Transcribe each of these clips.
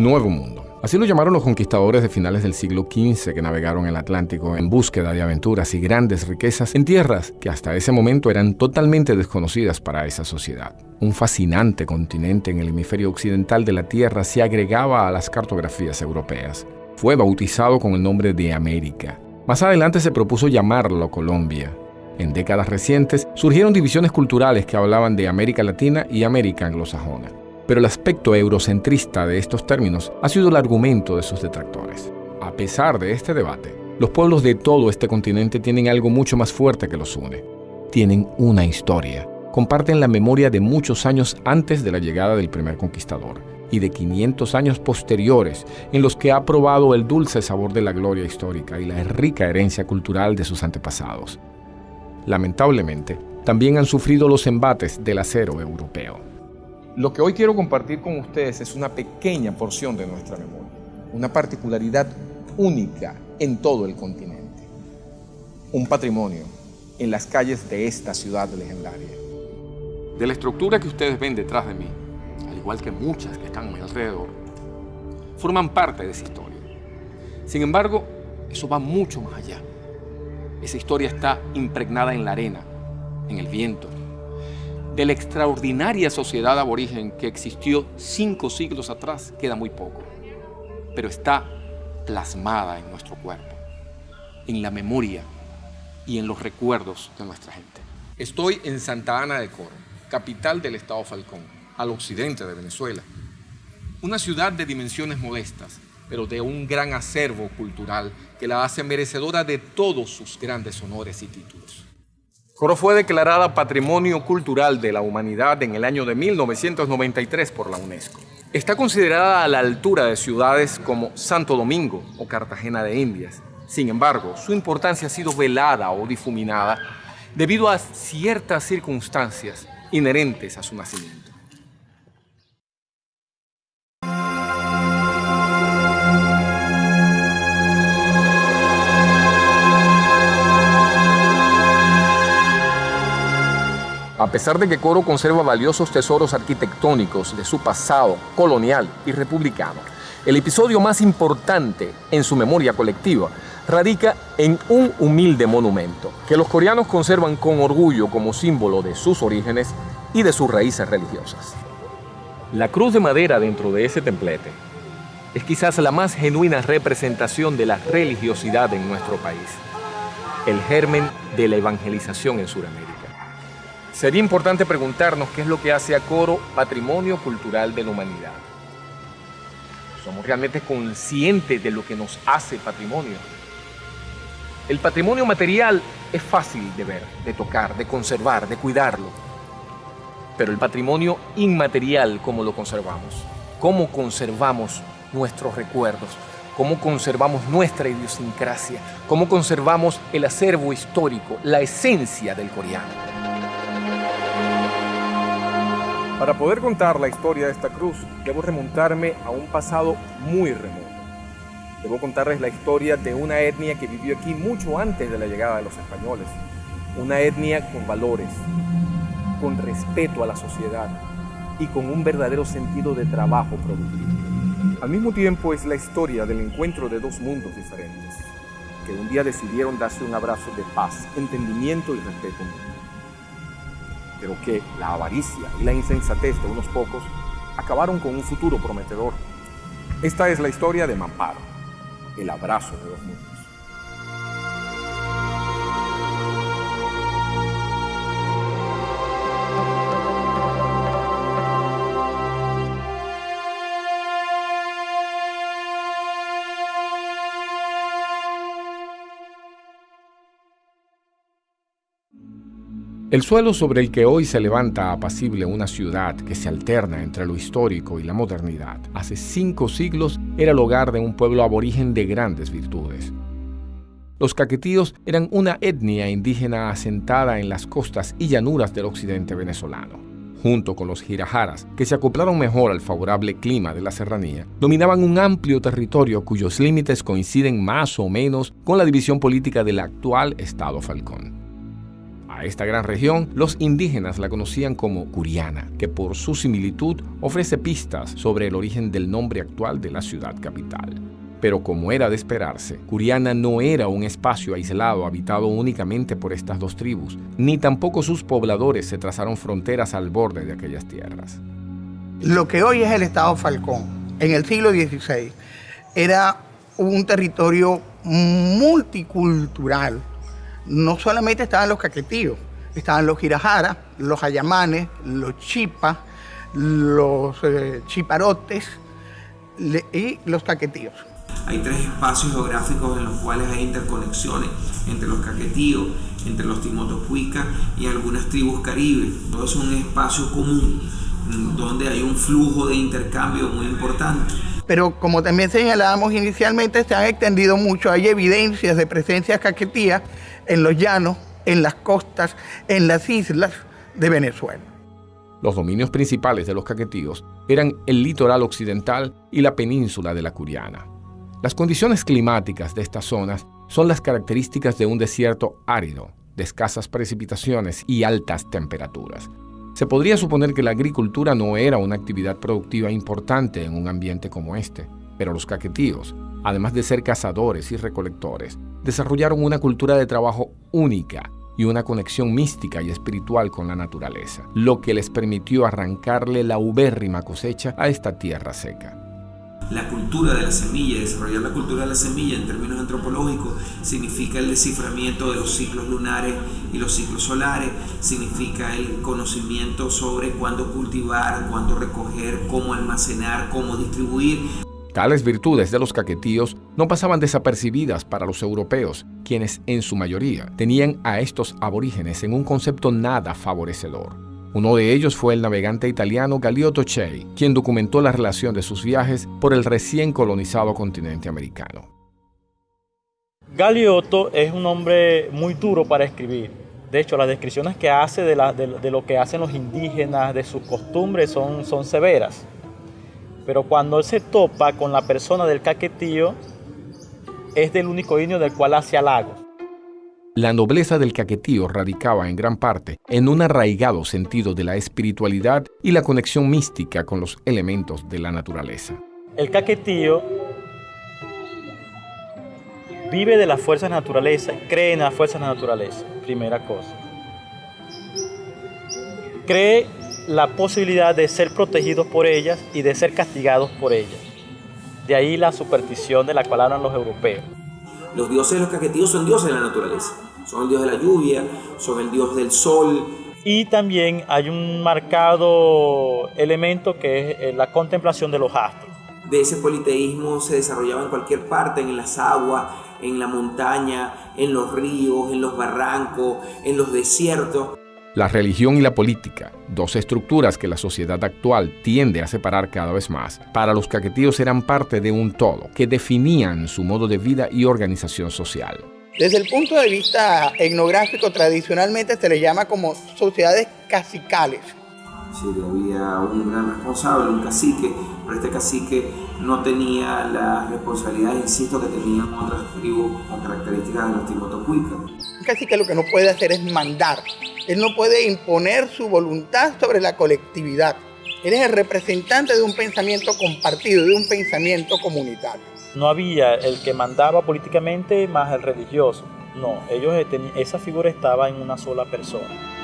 Nuevo Mundo. Así lo llamaron los conquistadores de finales del siglo XV que navegaron el Atlántico en búsqueda de aventuras y grandes riquezas en tierras que hasta ese momento eran totalmente desconocidas para esa sociedad. Un fascinante continente en el hemisferio occidental de la Tierra se agregaba a las cartografías europeas. Fue bautizado con el nombre de América. Más adelante se propuso llamarlo Colombia. En décadas recientes surgieron divisiones culturales que hablaban de América Latina y América anglosajona pero el aspecto eurocentrista de estos términos ha sido el argumento de sus detractores. A pesar de este debate, los pueblos de todo este continente tienen algo mucho más fuerte que los une. Tienen una historia. Comparten la memoria de muchos años antes de la llegada del primer conquistador y de 500 años posteriores en los que ha probado el dulce sabor de la gloria histórica y la rica herencia cultural de sus antepasados. Lamentablemente, también han sufrido los embates del acero europeo. Lo que hoy quiero compartir con ustedes es una pequeña porción de nuestra memoria, una particularidad única en todo el continente, un patrimonio en las calles de esta ciudad legendaria. De la estructura que ustedes ven detrás de mí, al igual que muchas que están a mi alrededor, forman parte de esa historia. Sin embargo, eso va mucho más allá. Esa historia está impregnada en la arena, en el viento, de la extraordinaria sociedad aborigen que existió cinco siglos atrás queda muy poco, pero está plasmada en nuestro cuerpo, en la memoria y en los recuerdos de nuestra gente. Estoy en Santa Ana de Coro, capital del estado Falcón, al occidente de Venezuela. Una ciudad de dimensiones modestas, pero de un gran acervo cultural que la hace merecedora de todos sus grandes honores y títulos. Coro fue declarada Patrimonio Cultural de la Humanidad en el año de 1993 por la UNESCO. Está considerada a la altura de ciudades como Santo Domingo o Cartagena de Indias. Sin embargo, su importancia ha sido velada o difuminada debido a ciertas circunstancias inherentes a su nacimiento. A pesar de que Coro conserva valiosos tesoros arquitectónicos de su pasado colonial y republicano, el episodio más importante en su memoria colectiva radica en un humilde monumento que los coreanos conservan con orgullo como símbolo de sus orígenes y de sus raíces religiosas. La cruz de madera dentro de ese templete es quizás la más genuina representación de la religiosidad en nuestro país, el germen de la evangelización en Sudamérica. Sería importante preguntarnos qué es lo que hace a Coro patrimonio cultural de la humanidad. ¿Somos realmente conscientes de lo que nos hace patrimonio? El patrimonio material es fácil de ver, de tocar, de conservar, de cuidarlo. Pero el patrimonio inmaterial, ¿cómo lo conservamos? ¿Cómo conservamos nuestros recuerdos? ¿Cómo conservamos nuestra idiosincrasia? ¿Cómo conservamos el acervo histórico, la esencia del coreano? Para poder contar la historia de esta cruz, debo remontarme a un pasado muy remoto. Debo contarles la historia de una etnia que vivió aquí mucho antes de la llegada de los españoles. Una etnia con valores, con respeto a la sociedad y con un verdadero sentido de trabajo productivo. Al mismo tiempo es la historia del encuentro de dos mundos diferentes, que un día decidieron darse un abrazo de paz, entendimiento y respeto pero que la avaricia y la insensatez de unos pocos acabaron con un futuro prometedor. Esta es la historia de Mamparo, el abrazo de los mundos. El suelo sobre el que hoy se levanta apacible una ciudad que se alterna entre lo histórico y la modernidad, hace cinco siglos era el hogar de un pueblo aborigen de grandes virtudes. Los caquetíos eran una etnia indígena asentada en las costas y llanuras del occidente venezolano. Junto con los girajaras, que se acoplaron mejor al favorable clima de la serranía, dominaban un amplio territorio cuyos límites coinciden más o menos con la división política del actual Estado Falcón A esta gran región, los indígenas la conocían como Curiana, que por su similitud ofrece pistas sobre el origen del nombre actual de la ciudad capital. Pero como era de esperarse, Curiana no era un espacio aislado habitado únicamente por estas dos tribus, ni tampoco sus pobladores se trazaron fronteras al borde de aquellas tierras. Lo que hoy es el Estado Falcón, en el siglo XVI, era un territorio multicultural. No solamente estaban los caquetíos, estaban los girajaras, los ayamanes, los chipas, los eh, chiparotes y los caquetíos. Hay tres espacios geográficos en los cuales hay interconexiones entre los caquetíos, entre los timotopuicas y algunas tribus caribes. Todo es un espacio común mm, donde hay un flujo de intercambio muy importante. Pero como también señalábamos inicialmente, se han extendido mucho, hay evidencias de presencia caquetía en los llanos, en las costas, en las islas de Venezuela. Los dominios principales de los caquetíos eran el litoral occidental y la península de la Curiana. Las condiciones climáticas de estas zonas son las características de un desierto árido, de escasas precipitaciones y altas temperaturas. Se podría suponer que la agricultura no era una actividad productiva importante en un ambiente como este, pero los caquetíos, además de ser cazadores y recolectores, desarrollaron una cultura de trabajo única y una conexión mística y espiritual con la naturaleza, lo que les permitió arrancarle la ubérrima cosecha a esta tierra seca la cultura de la semilla, desarrollar la cultura de la semilla en términos antropológicos significa el desciframiento de los ciclos lunares y los ciclos solares, significa el conocimiento sobre cuándo cultivar, cuándo recoger, cómo almacenar, cómo distribuir. Tales virtudes de los caquetíos no pasaban desapercibidas para los europeos, quienes en su mayoría tenían a estos aborígenes en un concepto nada favorecedor. Uno de ellos fue el navegante italiano Galeotto Chey, quien documentó la relación de sus viajes por el recién colonizado continente americano. Galeotto es un hombre muy duro para escribir. De hecho, las descripciones que hace de, lo que hacen los indígenas, de sus costumbres, son severas. Pero cuando él se topa con la persona del caquetío, es del único indio del cual hace halagos. La nobleza del caquetío radicaba en gran parte en un arraigado sentido de la espiritualidad y la conexión mística con los elementos de la naturaleza. El caquetío vive de las fuerzas de la naturaleza, cree en las fuerzas de la naturaleza, primera cosa. Cree la posibilidad de ser protegidos por ellas y de ser castigados por ellas. De ahí la superstición de la cual hablan los europeos. Los dioses de los caquetíos son dioses de la naturaleza. Son el dios de la lluvia, son el dios del sol. Y también hay un marcado elemento que es eh, la contemplación de los astros. De ese politeísmo se desarrollaba en cualquier parte, en las aguas, en la montaña, en los ríos, en los barrancos, en los desiertos. La religión y la política, dos estructuras que la sociedad actual tiende a separar cada vez más, para los caquetíos eran parte de un todo que definían su modo de vida y organización social. Desde el punto de vista etnográfico, tradicionalmente se le llama como sociedades cacicales. Sí, había un gran responsable, un cacique, pero este cacique no tenía las responsabilidades, insisto, que tenían otras tribus con características de los timotocuicas. Un cacique lo que no puede hacer es mandar, él no puede imponer su voluntad sobre la colectividad. Él es el representante de un pensamiento compartido, de un pensamiento comunitario. No había el que mandaba políticamente más el religioso. No, ellos esa figura estaba en una sola persona.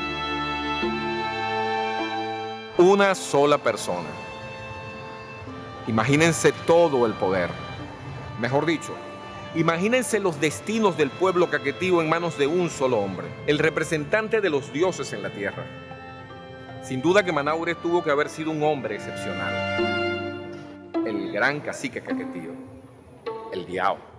Una sola persona. Imagínense todo el poder. Mejor dicho, Imagínense los destinos del pueblo caquetío en manos de un solo hombre, el representante de los dioses en la tierra. Sin duda que Manaure tuvo que haber sido un hombre excepcional. El gran cacique caquetío, el Diao.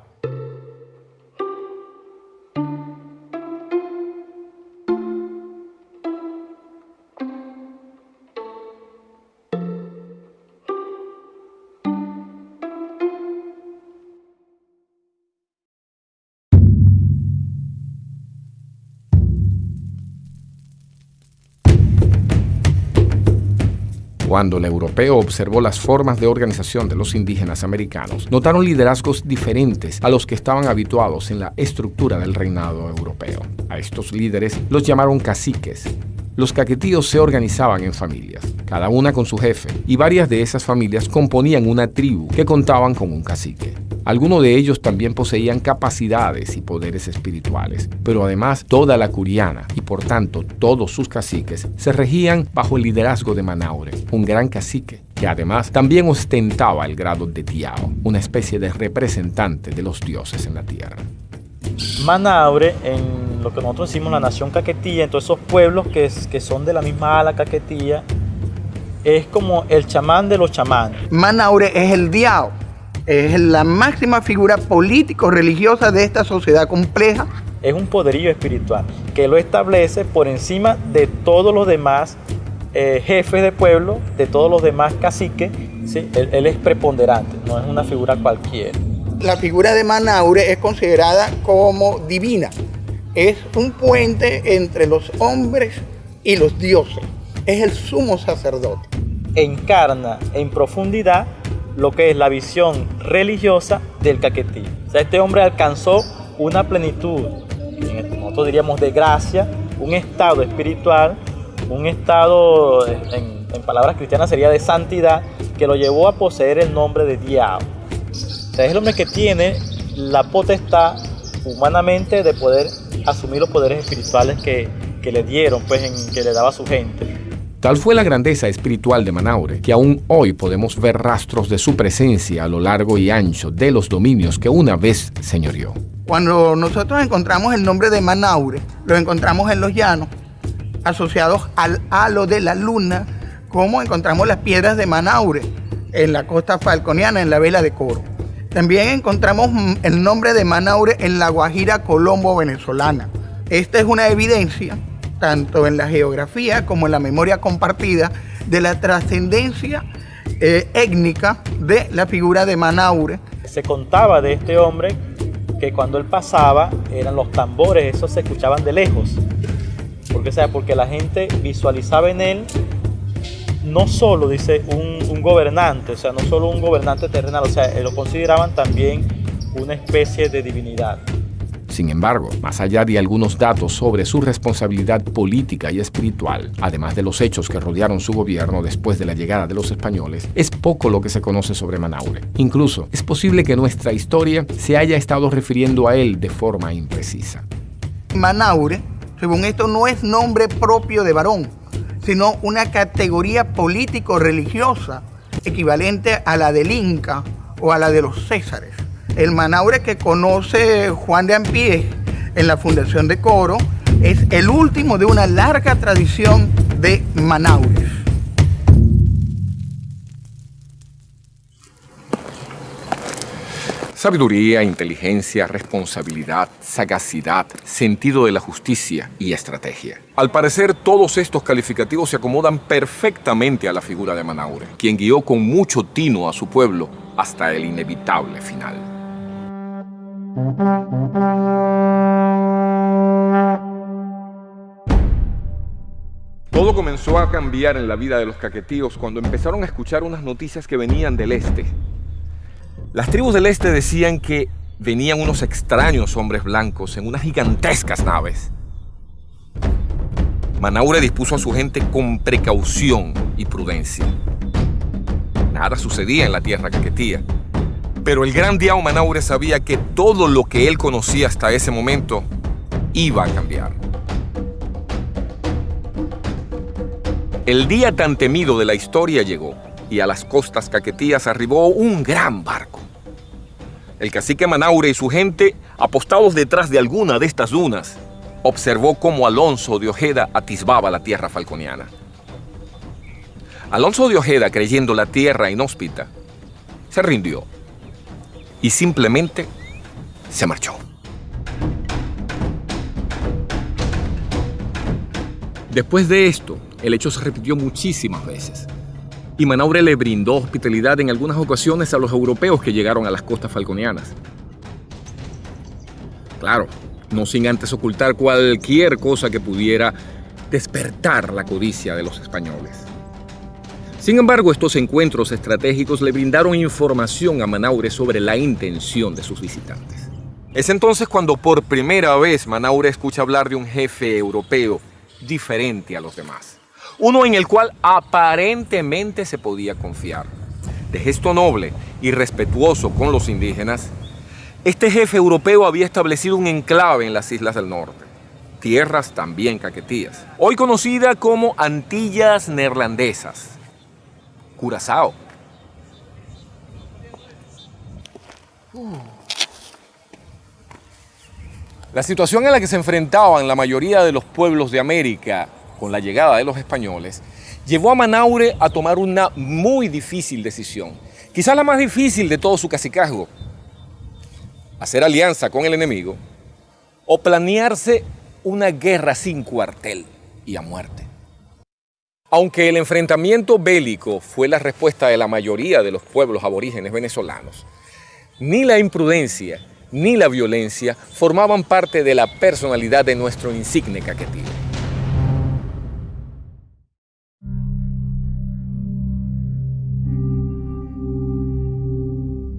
Cuando el europeo observó las formas de organización de los indígenas americanos, notaron liderazgos diferentes a los que estaban habituados en la estructura del reinado europeo. A estos líderes los llamaron caciques. Los caquetíos se organizaban en familias, cada una con su jefe, y varias de esas familias componían una tribu que contaban con un cacique. Algunos de ellos también poseían capacidades y poderes espirituales, pero además toda la curiana y por tanto todos sus caciques se regían bajo el liderazgo de Manaure, un gran cacique que además también ostentaba el grado de Tiao, una especie de representante de los dioses en la tierra. Manaure, en lo que nosotros decimos la nación caquetía, en todos esos pueblos que, que son de la misma ala caquetía, es como el chamán de los chamanes. Manaure es el Diao es la máxima figura político-religiosa de esta sociedad compleja. Es un poderío espiritual que lo establece por encima de todos los demás eh, jefes de pueblo, de todos los demás caciques. ¿sí? Él, él, es preponderante, no es una figura cualquiera. La figura de Manaure es considerada como divina. Es un puente entre los hombres y los dioses. Es el sumo sacerdote. Encarna en profundidad lo que es la visión religiosa del caquetí. O sea, este hombre alcanzó una plenitud, nosotros diríamos de gracia, un estado espiritual, un estado, en, palabras cristianas sería de santidad, que lo llevó a poseer el nombre de Diablo. O sea, es el hombre que tiene la potestad humanamente de poder asumir los poderes espirituales que, que le dieron, pues, en, que le daba su gente. Tal fue la grandeza espiritual de Manaure, que aún hoy podemos ver rastros de su presencia a lo largo y ancho de los dominios que una vez señoreó. Cuando nosotros encontramos el nombre de Manaure, lo encontramos en los llanos, asociados al halo de la luna, como encontramos las piedras de Manaure en la costa falconiana, en la vela de Coro. También encontramos el nombre de Manaure en la Guajira Colombo venezolana. Esta es una evidencia tanto en la geografía como en la memoria compartida, de la trascendencia eh, étnica de la figura de Manaure. Se contaba de este hombre que cuando él pasaba eran los tambores, esos se escuchaban de lejos. Porque, sea, porque la gente visualizaba en él no solo, dice, un, un gobernante, o sea, no solo un gobernante terrenal, o sea, lo consideraban también una especie de divinidad. Sin embargo, más allá de algunos datos sobre su responsabilidad política y espiritual, además de los hechos que rodearon su gobierno después de la llegada de los españoles, es poco lo que se conoce sobre Manaure. Incluso, es posible que nuestra historia se haya estado refiriendo a él de forma imprecisa. Manaure, según esto, no es nombre propio de varón, sino una categoría político-religiosa equivalente a la del Inca o a la de los Césares el Manaure que conoce Juan de Ampie en la Fundación de Coro es el último de una larga tradición de Manaures. Sabiduría, inteligencia, responsabilidad, sagacidad, sentido de la justicia y estrategia. Al parecer, todos estos calificativos se acomodan perfectamente a la figura de Manaure, quien guió con mucho tino a su pueblo hasta el inevitable final. Todo comenzó a cambiar en la vida de los caquetíos cuando empezaron a escuchar unas noticias que venían del este. Las tribus del este decían que venían unos extraños hombres blancos en unas gigantescas naves. Manaure dispuso a su gente con precaución y prudencia. Nada sucedía en la tierra caquetía. Pero el gran Diao Manaure sabía que todo lo que él conocía hasta ese momento iba a cambiar. El día tan temido de la historia llegó y a las costas caquetías arribó un gran barco. El cacique Manaure y su gente, apostados detrás de alguna de estas dunas, observó cómo Alonso de Ojeda atisbaba la tierra falconiana. Alonso de Ojeda, creyendo la tierra inhóspita, se rindió y simplemente se marchó. Después de esto, el hecho se repitió muchísimas veces. Y Manaure le brindó hospitalidad en algunas ocasiones a los europeos que llegaron a las costas falconianas. Claro, no sin antes ocultar cualquier cosa que pudiera despertar la codicia de los españoles. Sin embargo, estos encuentros estratégicos le brindaron información a Manaure sobre la intención de sus visitantes. Es entonces cuando por primera vez Manaure escucha hablar de un jefe europeo diferente a los demás. Uno en el cual aparentemente se podía confiar. De gesto noble y respetuoso con los indígenas, este jefe europeo había establecido un enclave en las islas del norte, tierras también caquetías, hoy conocida como Antillas Neerlandesas, Curazao. La situación en la que se enfrentaban la mayoría de los pueblos de América con la llegada de los españoles llevó a Manaure a tomar una muy difícil decisión, quizás la más difícil de todo su cacicazgo, hacer alianza con el enemigo o planearse una guerra sin cuartel y a muerte. Aunque el enfrentamiento bélico fue la respuesta de la mayoría de los pueblos aborígenes venezolanos, ni la imprudencia ni la violencia formaban parte de la personalidad de nuestro insigne caquetío.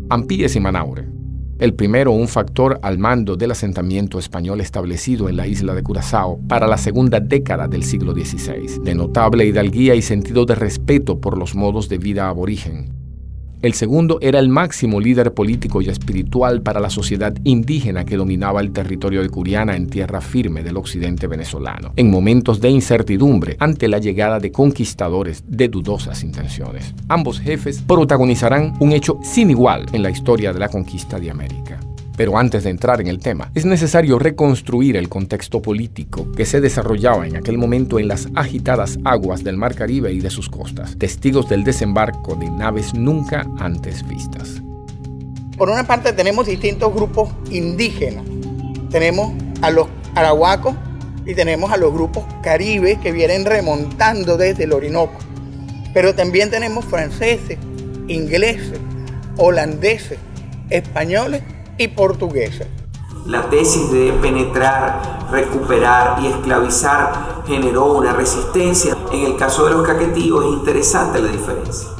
Ampíes y Manaure el primero un factor al mando del asentamiento español establecido en la isla de Curazao para la segunda década del siglo XVI, de notable hidalguía y sentido de respeto por los modos de vida aborigen. El segundo era el máximo líder político y espiritual para la sociedad indígena que dominaba el territorio de Curiana en tierra firme del occidente venezolano, en momentos de incertidumbre ante la llegada de conquistadores de dudosas intenciones. Ambos jefes protagonizarán un hecho sin igual en la historia de la conquista de América. Pero antes de entrar en el tema, es necesario reconstruir el contexto político que se desarrollaba en aquel momento en las agitadas aguas del Mar Caribe y de sus costas, testigos del desembarco de naves nunca antes vistas. Por una parte tenemos distintos grupos indígenas. Tenemos a los arahuacos y tenemos a los grupos caribes que vienen remontando desde el Orinoco. Pero también tenemos franceses, ingleses, holandeses, españoles y portuguesa. La tesis de penetrar, recuperar y esclavizar generó una resistencia. En el caso de los caquetíos es interesante la diferencia.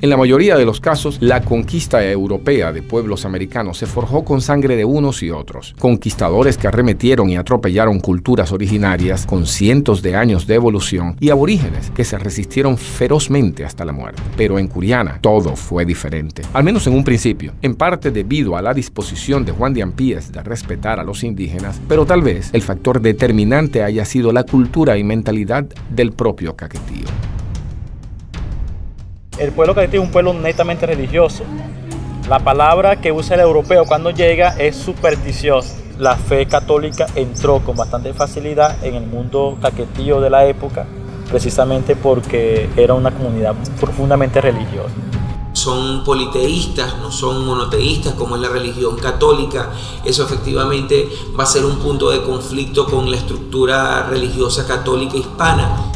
En la mayoría de los casos, la conquista europea de pueblos americanos se forjó con sangre de unos y otros, conquistadores que arremetieron y atropellaron culturas originarias con cientos de años de evolución y aborígenes que se resistieron ferozmente hasta la muerte. Pero en Curiana todo fue diferente, al menos en un principio, en parte debido a la disposición de Juan de Ampíes de respetar a los indígenas, pero tal vez el factor determinante haya sido la cultura y mentalidad del propio caquetío. El pueblo caquetí es un pueblo netamente religioso. La palabra que usa el europeo cuando llega es supersticiosa. La fe católica entró con bastante facilidad en el mundo caquetío de la época, precisamente porque era una comunidad profundamente religiosa son politeístas, no son monoteístas como es la religión católica. Eso efectivamente va a ser un punto de conflicto con la estructura religiosa católica hispana.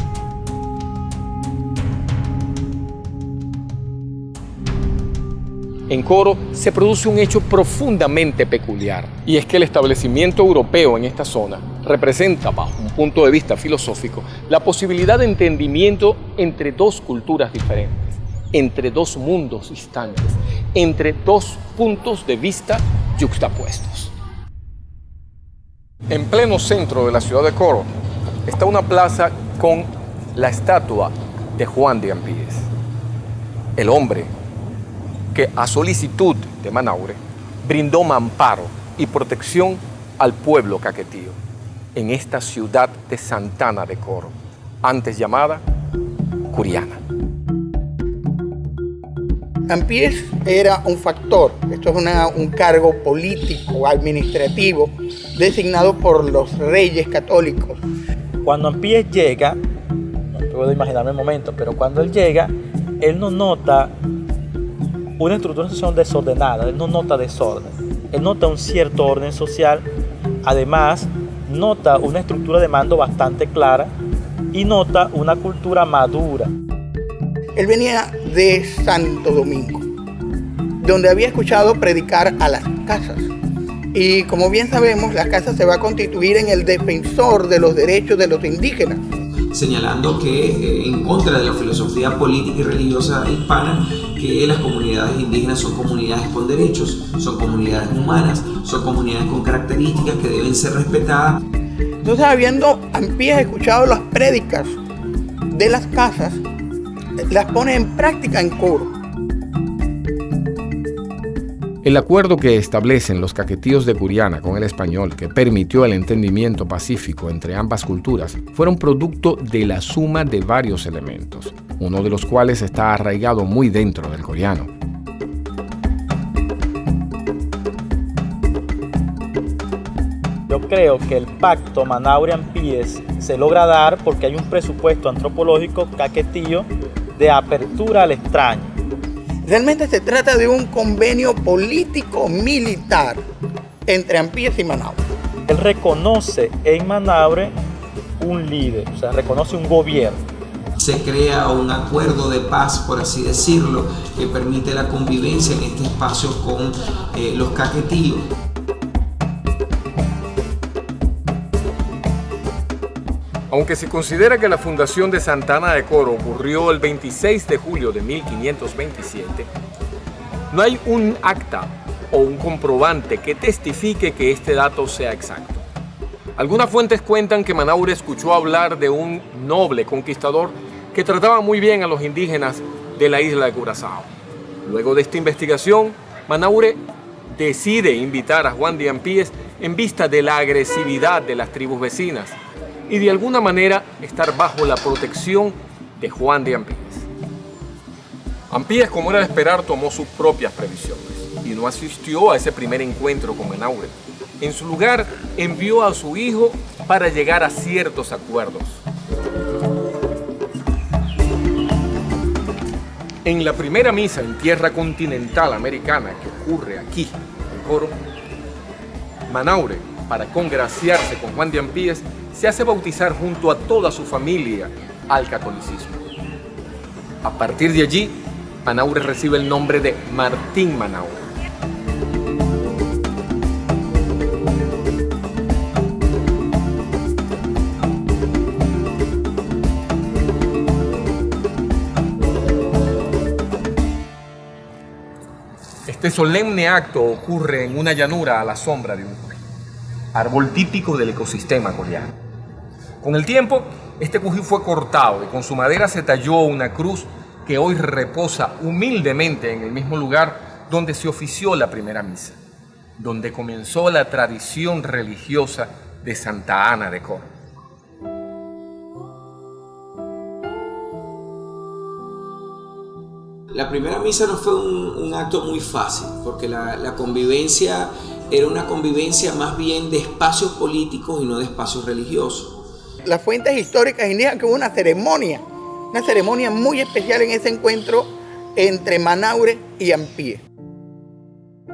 En Coro se produce un hecho profundamente peculiar, y es que el establecimiento europeo en esta zona representa, bajo un punto de vista filosófico, la posibilidad de entendimiento entre dos culturas diferentes, entre dos mundos distantes, entre dos puntos de vista yuxtapuestos. En pleno centro de la ciudad de Coro está una plaza con la estatua de Juan de Ampíes, el hombre que a solicitud de Manaure brindó amparo y protección al pueblo caquetío en esta ciudad de Santana de Coro, antes llamada Curiana. Ampiés era un factor, esto es un cargo político, administrativo, designado por los reyes católicos. Cuando Ampiés llega, no puedo imaginarme el momento, pero cuando él llega, él no nota una estructura social desordenada, él no nota desorden, él nota un cierto orden social, además nota una estructura de mando bastante clara y nota una cultura madura. Él venía de Santo Domingo, donde había escuchado predicar a las casas. Y como bien sabemos, la casa se va a constituir en el defensor de los derechos de los indígenas. señalando que eh, en contra de la filosofía política y religiosa hispana, que las comunidades indígenas son comunidades con derechos, son comunidades humanas, son comunidades con características que deben ser respetadas. Entonces, habiendo Ampías escuchado las prédicas de las casas, las pone en práctica en coro. El acuerdo que establecen los caquetíos de Curiana con el español, que permitió el entendimiento pacífico entre ambas culturas, fueron producto de la suma de varios elementos, uno de los cuales está arraigado muy dentro del coreano. Yo creo que el pacto Manaure-Ampíes se logra dar porque hay un presupuesto antropológico caquetío de apertura al extraño Realmente se trata de un convenio político-militar entre Ampíes y Manaure. Él reconoce en Manaure un líder, o sea, reconoce un gobierno. Se crea un acuerdo de paz, por así decirlo, que permite la convivencia en este espacio con eh, los caquetíos. Aunque se considera que la fundación de Santana de Coro ocurrió el 26 de julio de 1527, no hay un acta o un comprobante que testifique que este dato sea exacto. Algunas fuentes cuentan que Manaure escuchó hablar de un noble conquistador que trataba muy bien a los indígenas de la isla de Curazao. Luego de esta investigación, Manaure decide invitar a Juan de Ampíes en vista de la agresividad de las tribus vecinas y de alguna manera estar bajo la protección de Juan de Ampíes. Ampíes, como era de esperar, tomó sus propias previsiones y no asistió a ese primer encuentro con Menaure. En su lugar, envió a su hijo para llegar a ciertos acuerdos. En la primera misa en tierra continental americana que ocurre aquí, en Coro, Manaure, para congraciarse con Juan de Ampíes, se hace bautizar junto a toda su familia al catolicismo. A partir de allí, Manaure recibe el nombre de Martín Manaure. Este solemne acto ocurre en una llanura a la sombra de un árbol típico del ecosistema coreano. Con el tiempo, este cují fue cortado y con su madera se talló una cruz que hoy reposa humildemente en el mismo lugar donde se ofició la primera misa, donde comenzó la tradición religiosa de Santa Ana de Coro. La primera misa no fue un, acto muy fácil, porque la convivencia era una convivencia más bien de espacios políticos y no de espacios religiosos las fuentes históricas indican que hubo una ceremonia, una ceremonia muy especial en ese encuentro entre Manaure y Ampie.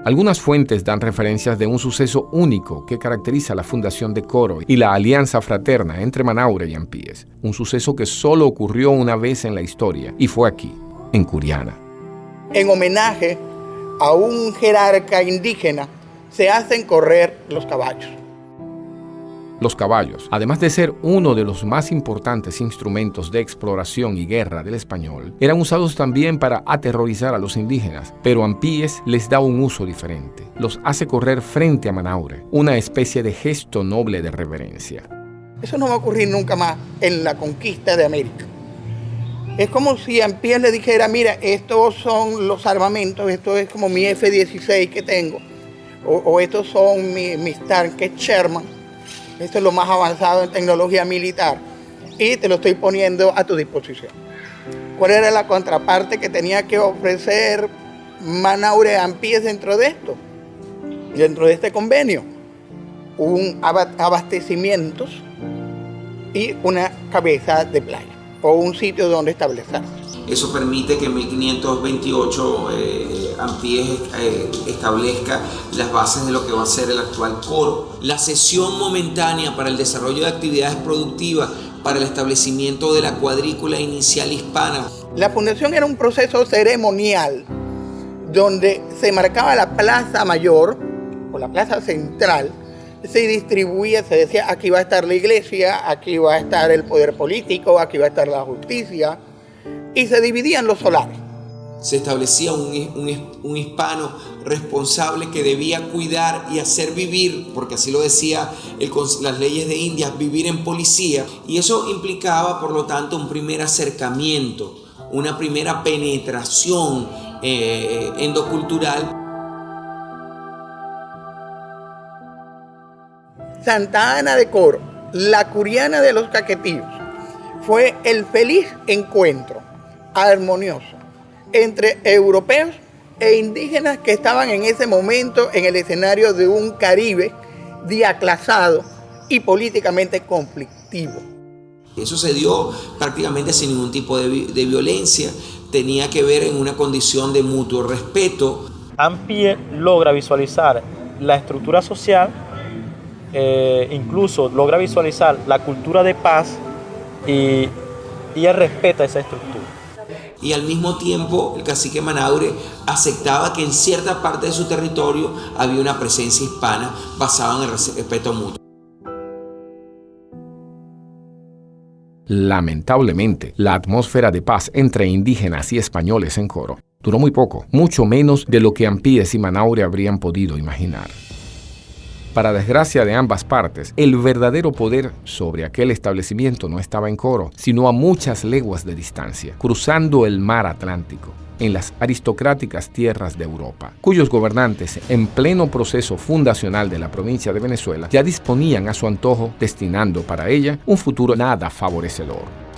Algunas fuentes dan referencias de un suceso único que caracteriza la fundación de Coro y la alianza fraterna entre Manaure y Ampíes, un suceso que solo ocurrió una vez en la historia y fue aquí, en Curiana. En homenaje a un jerarca indígena se hacen correr los caballos. Los caballos, además de ser uno de los más importantes instrumentos de exploración y guerra del español, eran usados también para aterrorizar a los indígenas, pero Ampíes les da un uso diferente. Los hace correr frente a Manaure, una especie de gesto noble de reverencia. Eso no va a ocurrir nunca más en la conquista de América. Es como si Ampíes le dijera, mira, estos son los armamentos, esto es como mi F-16 que tengo, o, estos son mis tanques Sherman esto es lo más avanzado en tecnología militar. Y te lo estoy poniendo a tu disposición. ¿Cuál era la contraparte que tenía que ofrecer Manaure Ampíes dentro de esto? Dentro de este convenio. Un abastecimientos y una cabeza de playa o un sitio donde establecerse. Eso permite que en 1528 eh, Ampíes eh, establezca las bases de lo que va a ser el actual coro. La cesión momentánea para el desarrollo de actividades productivas para el establecimiento de la cuadrícula inicial hispana. La fundación era un proceso ceremonial donde se marcaba la plaza mayor o la plaza central se distribuía, se decía, aquí va a estar la iglesia, aquí va a estar el poder político, aquí va a estar la justicia, y se dividían los solares. Se establecía un, hispano responsable que debía cuidar y hacer vivir, porque así lo decía las leyes de India, vivir en policía. Y eso implicaba, por lo tanto, un primer acercamiento, una primera penetración eh, endocultural. Santa Ana de Coro, la curiana de los caquetillos, fue el feliz encuentro armonioso entre europeos e indígenas que estaban en ese momento en el escenario de un Caribe diaclasado y políticamente conflictivo. Eso se dio prácticamente sin ningún tipo de, violencia, tenía que ver en una condición de mutuo respeto. Ampie logra visualizar la estructura social, eh, incluso logra visualizar la cultura de paz y, y él respeta esa estructura y al mismo tiempo el cacique Manaure aceptaba que en cierta parte de su territorio había una presencia hispana basada en el respeto mutuo. Lamentablemente, la atmósfera de paz entre indígenas y españoles en Coro duró muy poco, mucho menos de lo que Ampíes y Manaure habrían podido imaginar. Para desgracia de ambas partes, el verdadero poder sobre aquel establecimiento no estaba en Coro, sino a muchas leguas de distancia, cruzando el mar Atlántico en las aristocráticas tierras de Europa, cuyos gobernantes, en pleno proceso fundacional de la provincia de Venezuela, ya disponían a su antojo, destinando para ella un futuro nada favorecedor.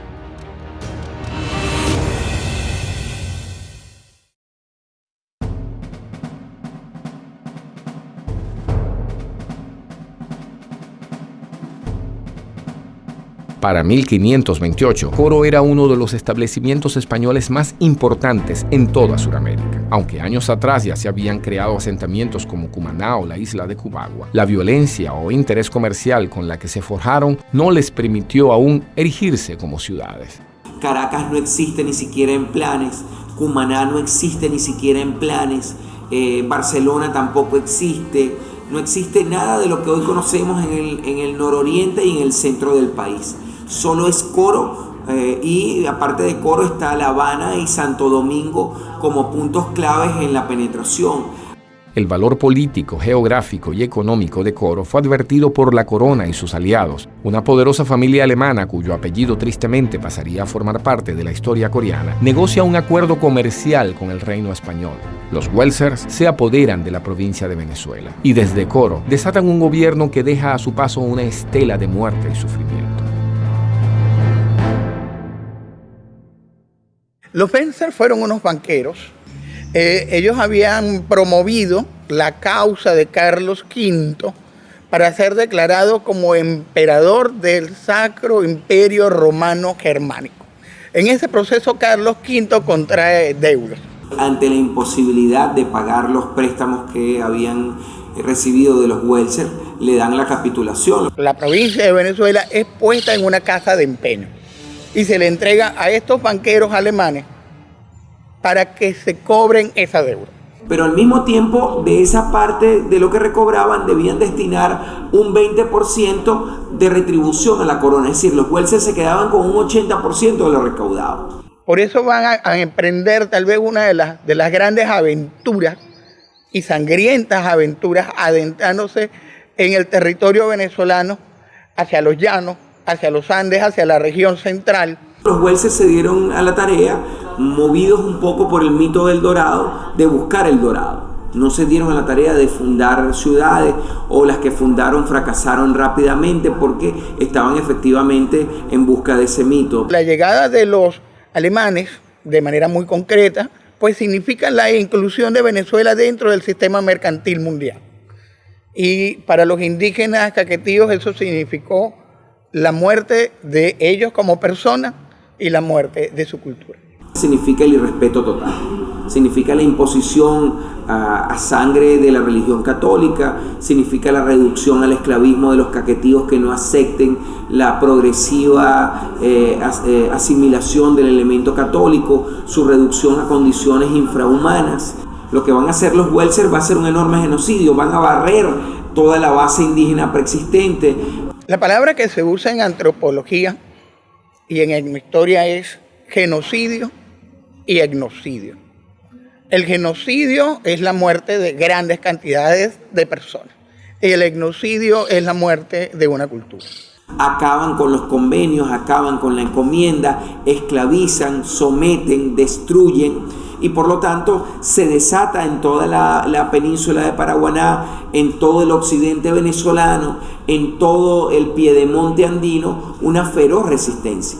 Para 1528, Coro era uno de los establecimientos españoles más importantes en toda Sudamérica. Aunque años atrás ya se habían creado asentamientos como Cumaná o la isla de Cubagua, la violencia o interés comercial con la que se forjaron no les permitió aún erigirse como ciudades. Caracas no existe ni siquiera en planes, Cumaná no existe ni siquiera en planes, eh, Barcelona tampoco existe, no existe nada de lo que hoy conocemos en el, en el nororiente y en el centro del país solo es coro eh, y aparte de coro está La Habana y Santo Domingo como puntos claves en la penetración. El valor político, geográfico y económico de Coro fue advertido por la corona y sus aliados, una poderosa familia alemana cuyo apellido tristemente pasaría a formar parte de la historia coreana, negocia un acuerdo comercial con el reino español. Los Welsers se apoderan de la provincia de Venezuela y desde Coro desatan un gobierno que deja a su paso una estela de muerte y sufrimiento. Los Fencer fueron unos banqueros. Eh, ellos habían promovido la causa de Carlos V para ser declarado como emperador del Sacro Imperio Romano Germánico. En ese proceso Carlos V contrae deudas. Ante la imposibilidad de pagar los préstamos que habían recibido de los Welser, le dan la capitulación. La provincia de Venezuela es puesta en una casa de empeño y se le entrega a estos banqueros alemanes para que se cobren esa deuda. Pero al mismo tiempo, de esa parte de lo que recobraban, debían destinar un 20% de retribución a la corona. Es decir, los jueces se quedaban con un 80% de lo recaudado. Por eso van a, emprender tal vez una de las, de las grandes aventuras y sangrientas aventuras adentrándose en el territorio venezolano hacia los llanos, hacia los Andes, hacia la región central. Los jueces se dieron a la tarea, movidos un poco por el mito del dorado, de buscar el dorado. No se dieron a la tarea de fundar ciudades o las que fundaron fracasaron rápidamente porque estaban efectivamente en busca de ese mito. La llegada de los alemanes, de manera muy concreta, pues significa la inclusión de Venezuela dentro del sistema mercantil mundial. Y para los indígenas caquetíos eso significó la muerte de ellos como personas y la muerte de su cultura. Significa el irrespeto total, significa la imposición a, sangre de la religión católica, significa la reducción al esclavismo de los caquetíos que no acepten la progresiva eh, eh, asimilación del elemento católico, su reducción a condiciones infrahumanas. Lo que van a hacer los Welser va a ser un enorme genocidio, van a barrer toda la base indígena preexistente. La palabra que se usa en antropología y en historia es genocidio y etnocidio. El genocidio es la muerte de grandes cantidades de personas. El etnocidio es la muerte de una cultura. Acaban con los convenios, acaban con la encomienda, esclavizan, someten, destruyen y por lo tanto se desata en toda la, península de Paraguaná, en todo el occidente venezolano, en todo el piedemonte andino, una feroz resistencia.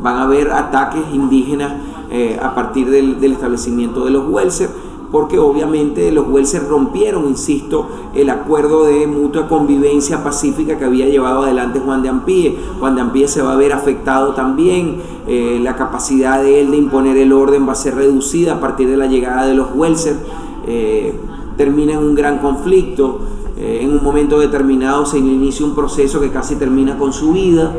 Van a haber ataques indígenas eh, a partir del, establecimiento de los Welser, porque obviamente los Welser rompieron, insisto, el acuerdo de mutua convivencia pacífica que había llevado adelante Juan de Ampie. Juan de Ampie se va a ver afectado también, eh, la capacidad de él de imponer el orden va a ser reducida a partir de la llegada de los Welser. Eh, termina en un gran conflicto, en un momento determinado se inicia un proceso que casi termina con su vida.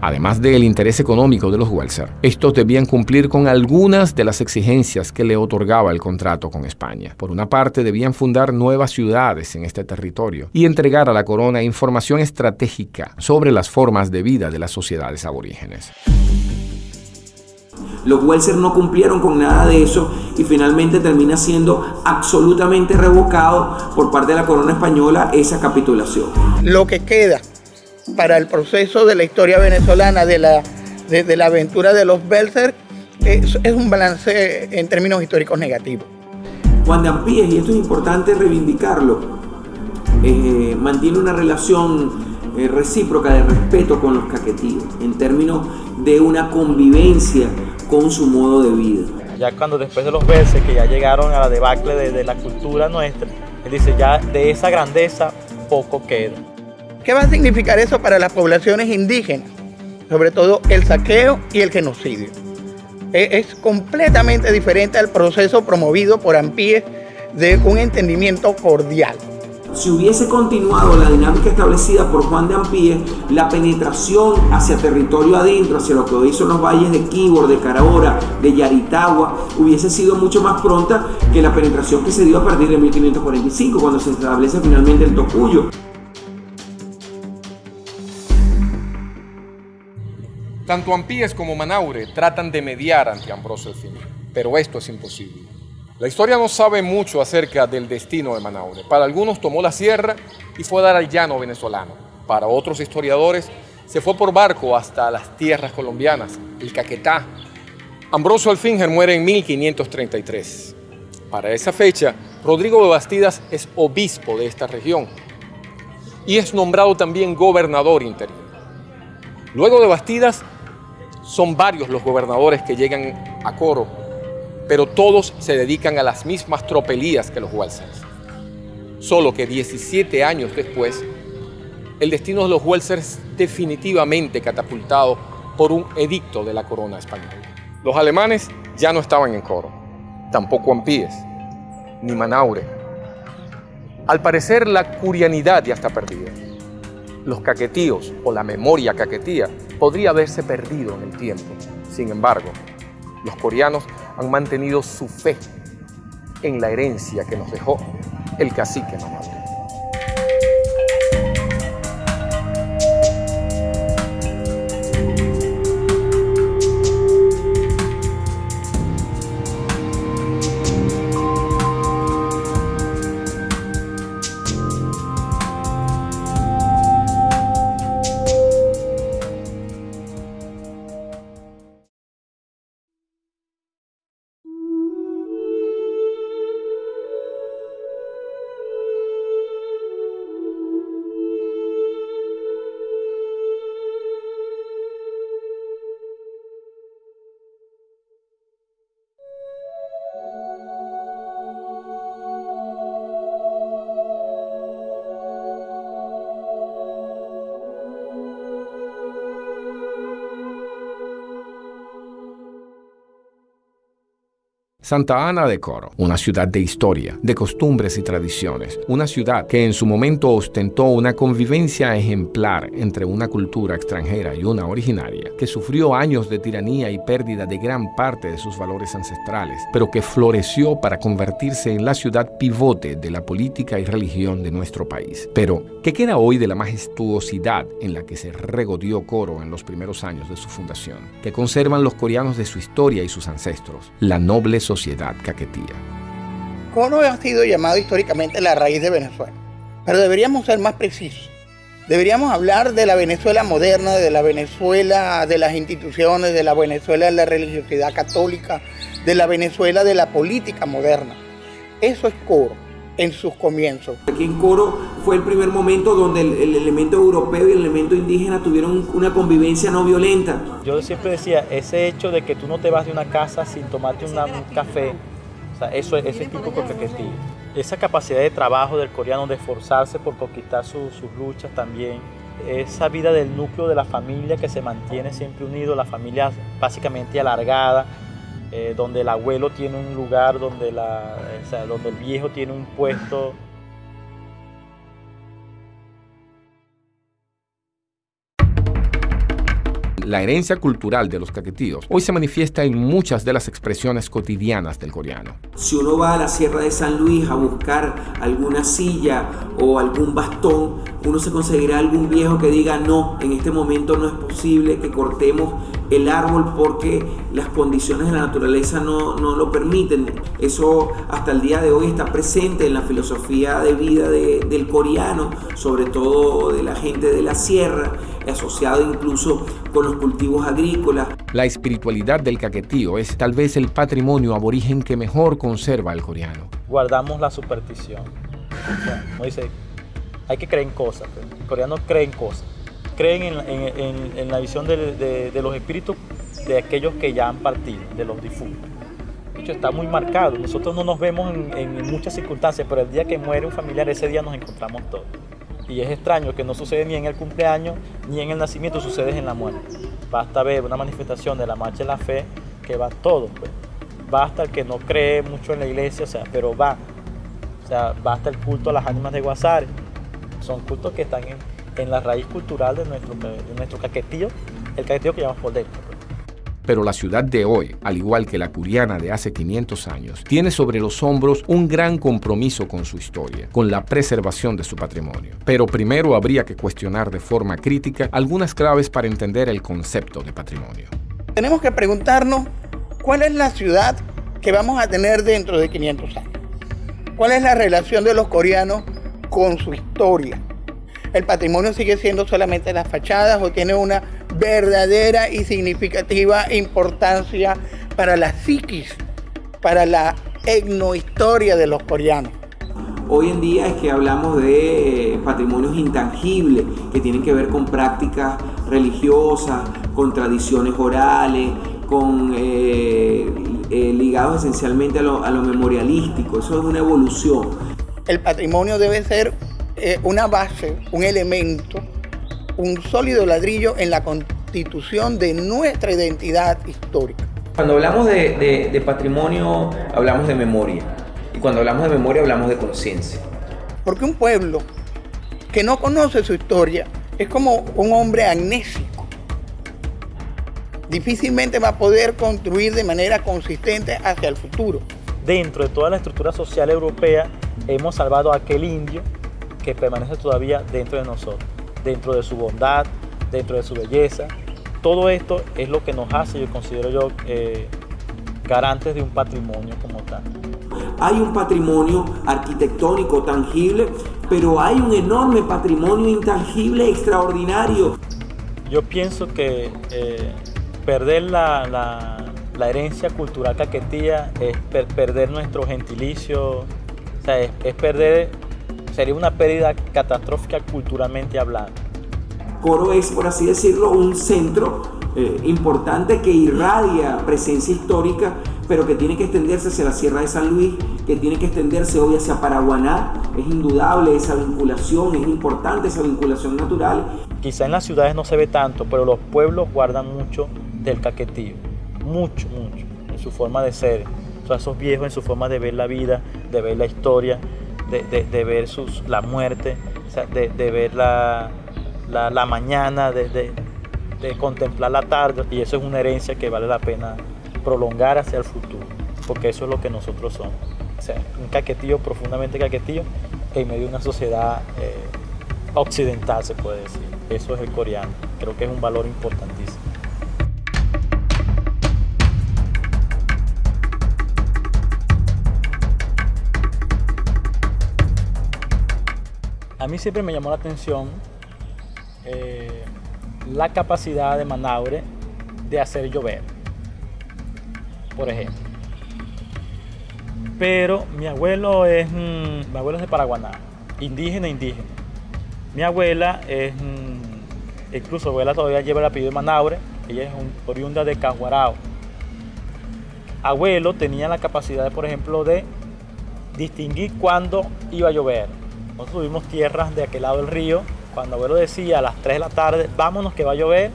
Además del interés económico de los Welser, estos debían cumplir con algunas de las exigencias que le otorgaba el contrato con España. Por una parte, debían fundar nuevas ciudades en este territorio y entregar a la corona información estratégica sobre las formas de vida de las sociedades aborígenes. Los Welser no cumplieron con nada de eso y finalmente termina siendo absolutamente revocado por parte de la corona española esa capitulación. Lo que queda para el proceso de la historia venezolana de la, de, la aventura de los Belser es, es, un balance en términos históricos negativos. Juan de Ampíes, y esto es importante reivindicarlo, eh, mantiene una relación eh, recíproca de respeto con los caquetíos, en términos de una convivencia con su modo de vida. Ya cuando después de los Belser, que ya llegaron a la debacle de, de la cultura nuestra, él dice, ya de esa grandeza poco queda. ¿Qué va a significar eso para las poblaciones indígenas? Sobre todo el saqueo y el genocidio. E, es completamente diferente al proceso promovido por Ampíes de un entendimiento cordial. Si hubiese continuado la dinámica establecida por Juan de Ampíes, la penetración hacia territorio adentro, hacia lo que hoy son los valles de Quibor, de Carahora, de Yaritagua, hubiese sido mucho más pronta que la penetración que se dio a partir de 1545, cuando se establece finalmente el Tocuyo. Tanto Ampíes como Manaure tratan de mediar ante Ambrosio el pero esto es imposible. La historia no sabe mucho acerca del destino de Manaure. Para algunos tomó la sierra y fue a dar al llano venezolano. Para otros historiadores se fue por barco hasta las tierras colombianas, el Caquetá. Ambrosio Alfinger muere en 1533. Para esa fecha, Rodrigo de Bastidas es obispo de esta región y es nombrado también gobernador interior. Luego de Bastidas son varios los gobernadores que llegan a Coro, pero todos se dedican a las mismas tropelías que los Welsers. Solo que 17 años después, el destino de los Welsers definitivamente catapultado por un edicto de la corona española. Los alemanes ya no estaban en Coro, tampoco Ampíes, ni Manaure. Al parecer la curianidad ya está perdida los caquetíos o la memoria caquetía podría haberse perdido en el tiempo. Sin embargo, los coreanos han mantenido su fe en la herencia que nos dejó el cacique. Santa Ana de Coro, una ciudad de historia, de costumbres y tradiciones, una ciudad que en su momento ostentó una convivencia ejemplar entre una cultura extranjera y una originaria, que sufrió años de tiranía y pérdida de gran parte de sus valores ancestrales, pero que floreció para convertirse en la ciudad pivote de la política y religión de nuestro país. Pero, ¿qué queda hoy de la majestuosidad en la que se regodió Coro en los primeros años de su fundación? que conservan los coreanos de su historia y sus ancestros, la noble sociedad sociedad caquetía. Ha sido llamado históricamente la raíz de Venezuela, pero deberíamos ser más precisos. Deberíamos hablar de la Venezuela moderna, de la Venezuela de las instituciones, de la Venezuela de la religiosidad católica, de la Venezuela de la política moderna. Eso es Coro en sus comienzos. Aquí en Coro fue el primer momento donde el, el, elemento europeo y el elemento indígena tuvieron una convivencia no violenta. Yo siempre decía, ese hecho de que tú no te vas de una casa sin tomarte una, un café, o sea, eso, ese es típico caquetí. Esa capacidad de trabajo del coreano de esforzarse por conquistar su, sus luchas también, esa vida del núcleo de la familia que se mantiene siempre unido, la familia básicamente alargada, eh, donde el abuelo tiene un lugar, donde, la, o sea, donde el viejo tiene un puesto. La herencia cultural de los caquetíos hoy se manifiesta en muchas de las expresiones cotidianas del coreano. Si uno va a la Sierra de San Luis a buscar alguna silla o algún bastón, uno se conseguirá algún viejo que diga no, en este momento no es posible que cortemos el árbol porque las condiciones de la naturaleza no, no, lo permiten. Eso hasta el día de hoy está presente en la filosofía de vida de, del coreano, sobre todo de la gente de la sierra, asociado incluso con los cultivos agrícolas. La espiritualidad del caquetío es tal vez el patrimonio aborigen que mejor conserva el coreano. Guardamos la superstición. O sea, como dice, hay que creer en cosas. El coreano cree en cosas creen en, en, en, la visión de, de, de, los espíritus de aquellos que ya han partido, de los difuntos. De hecho, está muy marcado. Nosotros no nos vemos en, muchas circunstancias, pero el día que muere un familiar, ese día nos encontramos todos. Y es extraño que no sucede ni en el cumpleaños ni en el nacimiento, sucede en la muerte. Basta ver una manifestación de la marcha de la fe que va todo. Pues. Basta el que no cree mucho en la iglesia, o sea, pero va. O sea, basta el culto a las ánimas de Guasare. Son cultos que están en, en la raíz cultural de nuestro, de nuestro caquetío, el caquetío que llamamos por dentro. Pero la ciudad de hoy, al igual que la curiana de hace 500 años, tiene sobre los hombros un gran compromiso con su historia, con la preservación de su patrimonio. Pero primero habría que cuestionar de forma crítica algunas claves para entender el concepto de patrimonio. Tenemos que preguntarnos cuál es la ciudad que vamos a tener dentro de 500 años. ¿Cuál es la relación de los coreanos con su historia? El patrimonio sigue siendo solamente las fachadas o tiene una verdadera y significativa importancia para la psiquis, para la etnohistoria de los coreanos. Hoy en día es que hablamos de patrimonios intangibles que tienen que ver con prácticas religiosas, con tradiciones orales, con eh, eh, ligados esencialmente a lo, a lo memorialístico. Eso es una evolución. El patrimonio debe ser eh, una base, un elemento, un sólido ladrillo en la constitución de nuestra identidad histórica. Cuando hablamos de, de, de patrimonio, hablamos de memoria. Y cuando hablamos de memoria, hablamos de conciencia. Porque un pueblo que no conoce su historia es como un hombre amnésico. Difícilmente va a poder construir de manera consistente hacia el futuro. Dentro de toda la estructura social europea, hemos salvado a aquel indio que permanece todavía dentro de nosotros, dentro de su bondad, dentro de su belleza. Todo esto es lo que nos hace, yo considero yo, eh, garantes de un patrimonio como tal. Hay un patrimonio arquitectónico tangible, pero hay un enorme patrimonio intangible extraordinario. Yo pienso que eh, perder la, la, la, herencia cultural caquetía es per perder nuestro gentilicio, o sea, es, es perder sería una pérdida catastrófica culturalmente hablando. Coro es, por así decirlo, un centro eh, importante que irradia presencia histórica, pero que tiene que extenderse hacia la Sierra de San Luis, que tiene que extenderse hoy hacia Paraguaná. Es indudable esa vinculación, es importante esa vinculación natural. Quizá en las ciudades no se ve tanto, pero los pueblos guardan mucho del caquetío, mucho, mucho, en su forma de ser, a esos viejos en su forma de ver la vida, de ver la historia, de, ver sus, la muerte, de, ver la, la, mañana, de, contemplar la tarde. Y eso es una herencia que vale la pena prolongar hacia el futuro, porque eso es lo que nosotros somos. O sea, un caquetillo profundamente caquetillo en medio de una sociedad eh, occidental, se puede decir. Eso es el coreano. Creo que es un valor importantísimo. A mí siempre me llamó la atención eh, la capacidad de Manaure de hacer llover, por ejemplo. Pero mi abuelo es, mm, mi abuelo es de Paraguaná, indígena, indígena. Mi abuela es, mm, incluso abuela todavía lleva el apellido de Manaure, ella es un, oriunda de Caguarao. Abuelo tenía la capacidad, por ejemplo, de distinguir cuándo iba a llover nosotros tuvimos tierras de aquel lado del río. Cuando abuelo decía a las 3 de la tarde, vámonos que va a llover,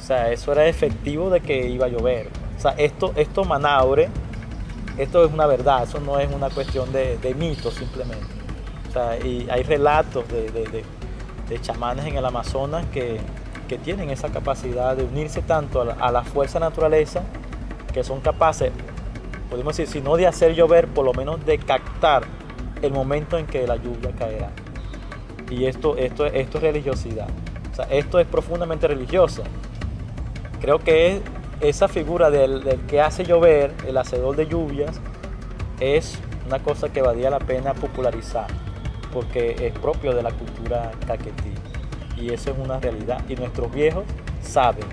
o sea, eso era efectivo de que iba a llover. O sea, esto, esto Manaure, esto es una verdad, eso no es una cuestión de, mito simplemente. O sea, y hay relatos de, chamanes en el Amazonas que, tienen esa capacidad de unirse tanto a la, a la fuerza naturaleza que son capaces, podemos decir, si no de hacer llover, por lo menos de captar el momento en que la lluvia caerá. Y esto, esto, esto es religiosidad. O sea, esto es profundamente religioso. Creo que esa figura del, que hace llover, el hacedor de lluvias, es una cosa que valía la pena popularizar, porque es propio de la cultura caquetí. Y eso es una realidad. Y nuestros viejos saben,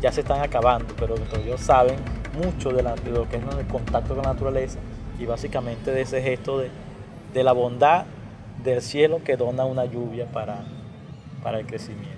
ya se están acabando, pero nuestros viejos saben mucho de, de lo que es el contacto con la naturaleza y básicamente de ese gesto de, de la bondad del cielo que dona una lluvia para, para el crecimiento.